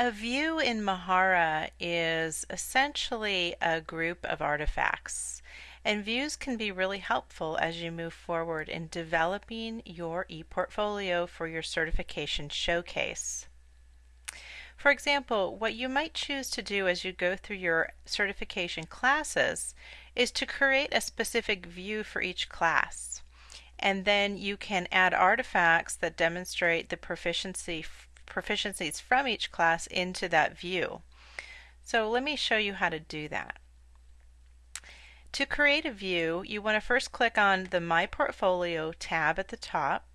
A view in Mahara is essentially a group of artifacts, and views can be really helpful as you move forward in developing your ePortfolio for your certification showcase. For example, what you might choose to do as you go through your certification classes is to create a specific view for each class. And then you can add artifacts that demonstrate the proficiency proficiencies from each class into that view. So let me show you how to do that. To create a view, you want to first click on the My Portfolio tab at the top,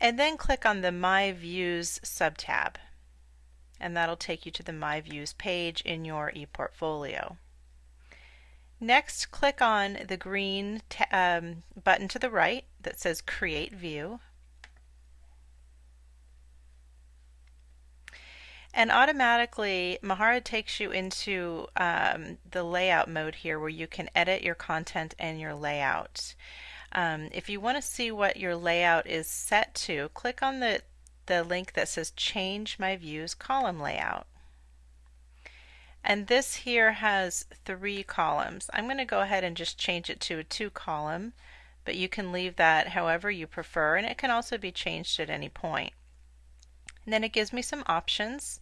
and then click on the My Views subtab. And that'll take you to the My Views page in your ePortfolio. Next, click on the green um, button to the right that says Create View. And automatically, Mahara takes you into um, the layout mode here where you can edit your content and your layout. Um, if you want to see what your layout is set to, click on the, the link that says Change My Views Column Layout. And this here has three columns. I'm going to go ahead and just change it to a two column, but you can leave that however you prefer, and it can also be changed at any point. And then it gives me some options.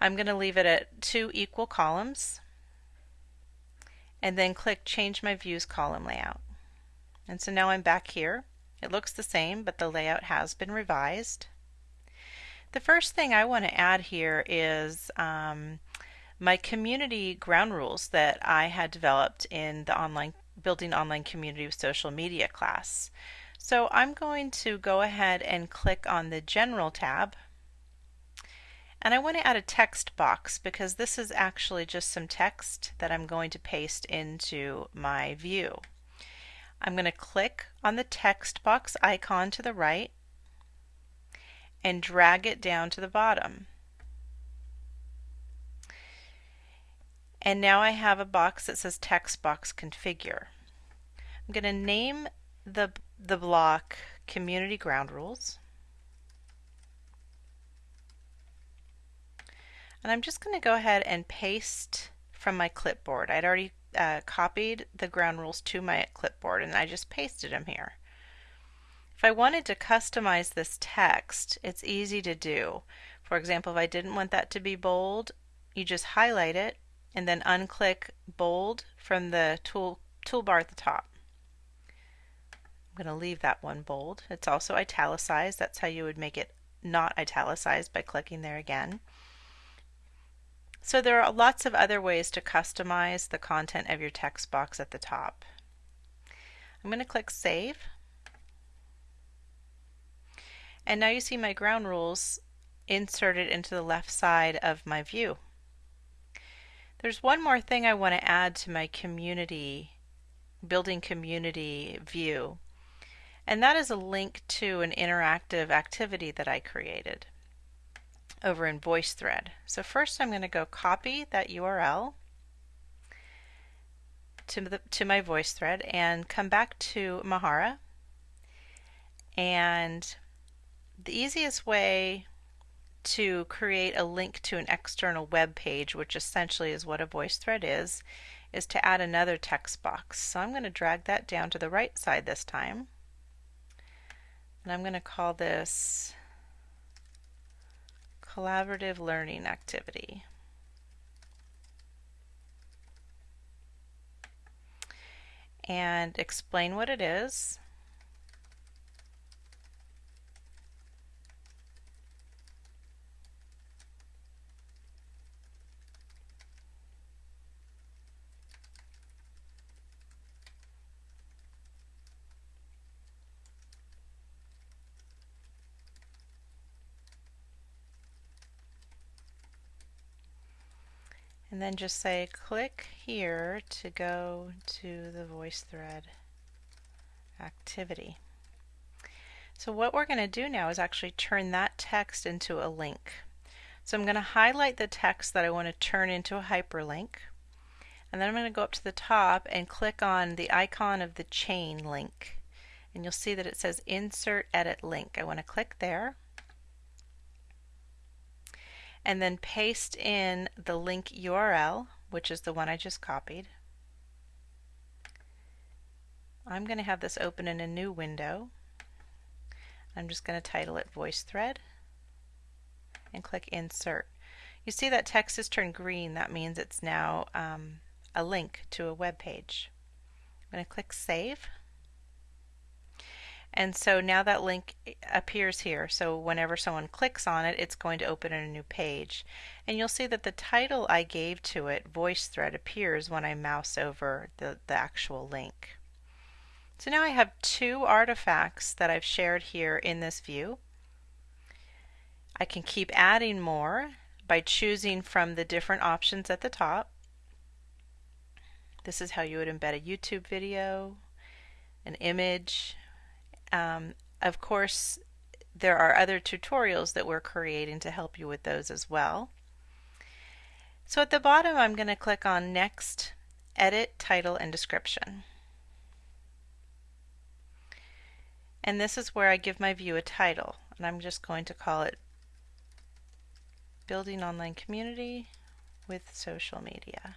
I'm going to leave it at two equal columns and then click change my views column layout. And so now I'm back here. It looks the same but the layout has been revised. The first thing I want to add here is um, my community ground rules that I had developed in the online building online community with social media class. So I'm going to go ahead and click on the general tab and I want to add a text box because this is actually just some text that I'm going to paste into my view. I'm going to click on the text box icon to the right and drag it down to the bottom. And now I have a box that says text box configure. I'm going to name the, the block community ground rules. And I'm just going to go ahead and paste from my clipboard. I'd already uh, copied the ground rules to my clipboard and I just pasted them here. If I wanted to customize this text, it's easy to do. For example, if I didn't want that to be bold, you just highlight it and then unclick bold from the tool toolbar at the top. I'm going to leave that one bold. It's also italicized. That's how you would make it not italicized by clicking there again. So there are lots of other ways to customize the content of your text box at the top. I'm going to click Save. And now you see my ground rules inserted into the left side of my view. There's one more thing I want to add to my community, building community view, and that is a link to an interactive activity that I created over in VoiceThread. So first I'm going to go copy that URL to, the, to my VoiceThread and come back to Mahara. And the easiest way to create a link to an external web page, which essentially is what a VoiceThread is, is to add another text box. So I'm going to drag that down to the right side this time. And I'm going to call this collaborative learning activity. And explain what it is. And then just say click here to go to the VoiceThread activity. So what we're going to do now is actually turn that text into a link. So I'm going to highlight the text that I want to turn into a hyperlink and then I'm going to go up to the top and click on the icon of the chain link and you'll see that it says insert edit link. I want to click there and then paste in the link URL, which is the one I just copied. I'm going to have this open in a new window. I'm just going to title it VoiceThread and click Insert. You see that text has turned green. That means it's now um, a link to a web page. I'm going to click Save. And so now that link eh, appears here. So whenever someone clicks on it, it's going to open in a new page. And you'll see that the title I gave to it, VoiceThread, appears when I mouse over the, the actual link. So now I have two artifacts that I've shared here in this view. I can keep adding more by choosing from the different options at the top. This is how you would embed a YouTube video, an image. Um, of course, there are other tutorials that we're creating to help you with those as well. So at the bottom, I'm going to click on Next, Edit, Title, and Description. And this is where I give my view a title. And I'm just going to call it Building Online Community with Social Media.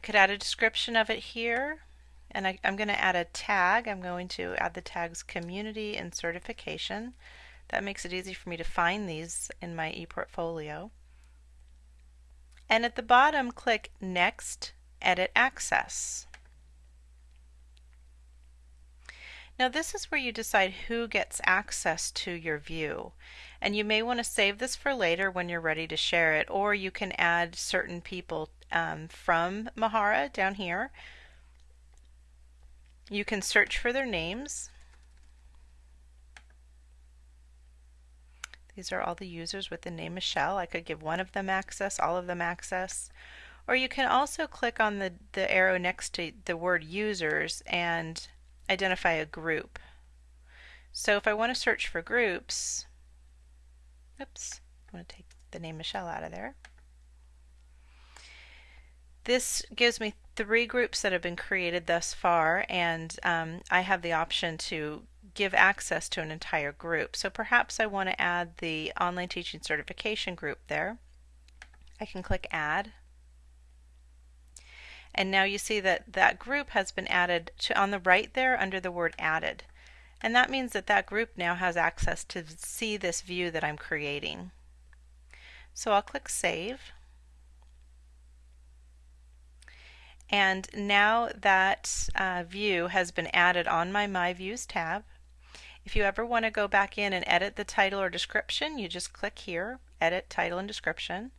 I could add a description of it here. And I, am going to add a tag. I'm going to add the tags community and certification. That makes it easy for me to find these in my ePortfolio. And at the bottom, click Next Edit Access. Now this is where you decide who gets access to your view. And you may want to save this for later when you're ready to share it, or you can add certain people um, from Mahara down here. You can search for their names. These are all the users with the name Michelle. I could give one of them access, all of them access. Or you can also click on the, the arrow next to the word users and identify a group. So if I want to search for groups, oops, I'm going to take the name Michelle out of there. This gives me three groups that have been created thus far and um, I have the option to give access to an entire group. So perhaps I want to add the online teaching certification group there. I can click add and now you see that that group has been added to on the right there under the word added. And that means that that group now has access to see this view that I'm creating. So I'll click Save. And now that uh, view has been added on my My Views tab. If you ever want to go back in and edit the title or description, you just click here, Edit Title and Description.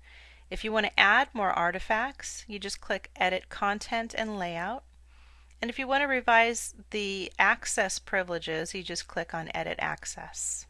If you want to add more artifacts, you just click Edit Content and Layout. And if you want to revise the access privileges, you just click on Edit Access.